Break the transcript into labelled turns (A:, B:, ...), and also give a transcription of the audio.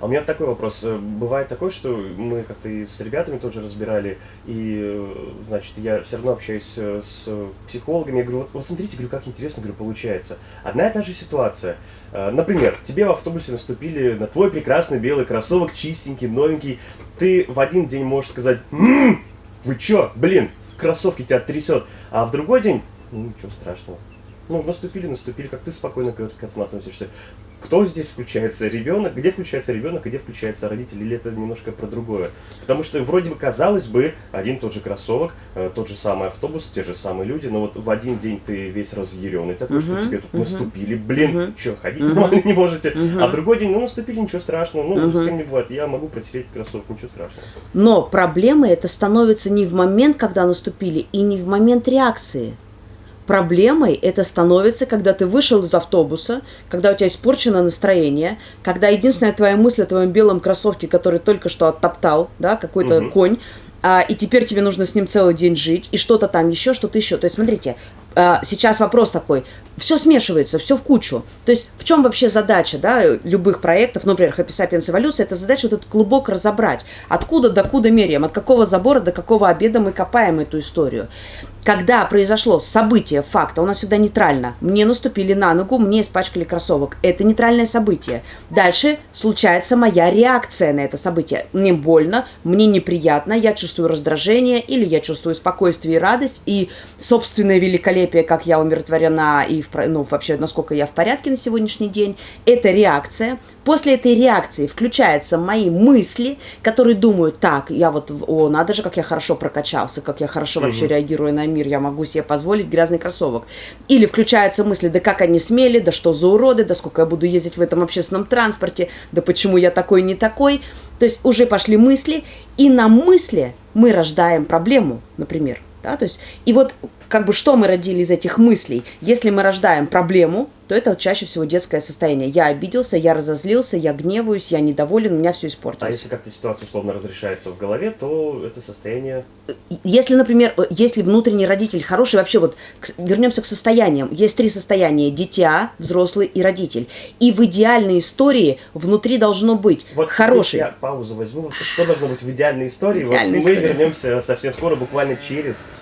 A: А у меня такой вопрос. Э, бывает такое, что мы как-то и с ребятами тоже разбирали, и, э, значит, я все равно общаюсь э, с психологами, я говорю, вот, вот смотрите, говорю, как интересно, говорю, получается. Одна и та же ситуация. Например, тебе в автобусе наступили на твой прекрасный белый кроссовок, чистенький, новенький. Ты в один день можешь сказать, «М-м, вы чё, блин, кроссовки тебя трясет. А в другой день, ну ничего страшного. Ну, наступили, наступили, как ты спокойно к этому относишься. Кто здесь включается? Ребенок? Где включается ребенок, где включается родитель? Или это немножко про другое? Потому что вроде бы казалось бы, один тот же кроссовок, э, тот же самый автобус, те же самые люди, но вот в один день ты весь разъяренный такой, uh что тебе тут uh наступили, блин, uh что, ходить uh нормально не можете, uh а в другой день, ну, наступили, ничего страшного, ну, uh с кем не бывает, я могу протереть кроссовок, ничего страшного.
B: Но проблема это становится не в момент, когда наступили, и не в момент реакции. Проблемой это становится, когда ты вышел из автобуса, когда у тебя испорчено настроение, когда единственная твоя мысль о твоем белом кроссовке, который только что оттоптал, да, какой-то угу. конь, а, и теперь тебе нужно с ним целый день жить, и что-то там еще, что-то еще. То есть, смотрите, сейчас вопрос такой, все смешивается, все в кучу. То есть в чем вообще задача да, любых проектов, например, Happy Sapiens Эволюция, это задача вот этот клубок разобрать. Откуда до куда меряем, от какого забора до какого обеда мы копаем эту историю. Когда произошло событие, факт, а у нас всегда нейтрально. Мне наступили на ногу, мне испачкали кроссовок. Это нейтральное событие. Дальше случается моя реакция на это событие. Мне больно, мне неприятно, я чувствую раздражение, или я чувствую спокойствие и радость, и собственное великолепие, как я умиротворена и в ну, вообще, насколько я в порядке на сегодняшний день, это реакция. После этой реакции включаются мои мысли, которые думают, так, я вот, о, надо же, как я хорошо прокачался, как я хорошо угу. вообще реагирую на мир, я могу себе позволить грязный кроссовок. Или включаются мысли, да как они смели, да что за уроды, да сколько я буду ездить в этом общественном транспорте, да почему я такой не такой. То есть уже пошли мысли, и на мысли мы рождаем проблему, например. Да, то есть, и вот как бы что мы родили из этих мыслей? Если мы рождаем проблему, то это чаще всего детское состояние. Я обиделся, я разозлился, я гневаюсь, я недоволен, у меня все испортилось.
A: А если как-то ситуация условно разрешается в голове, то это состояние...
B: Если, например, если внутренний родитель хороший, вообще вот вернемся к состояниям. Есть три состояния. Дитя, взрослый и родитель. И в идеальной истории внутри должно быть вот хороший...
A: я паузу возьму. Что должно быть в идеальной истории? Идеальной вот мы вернемся совсем скоро, буквально через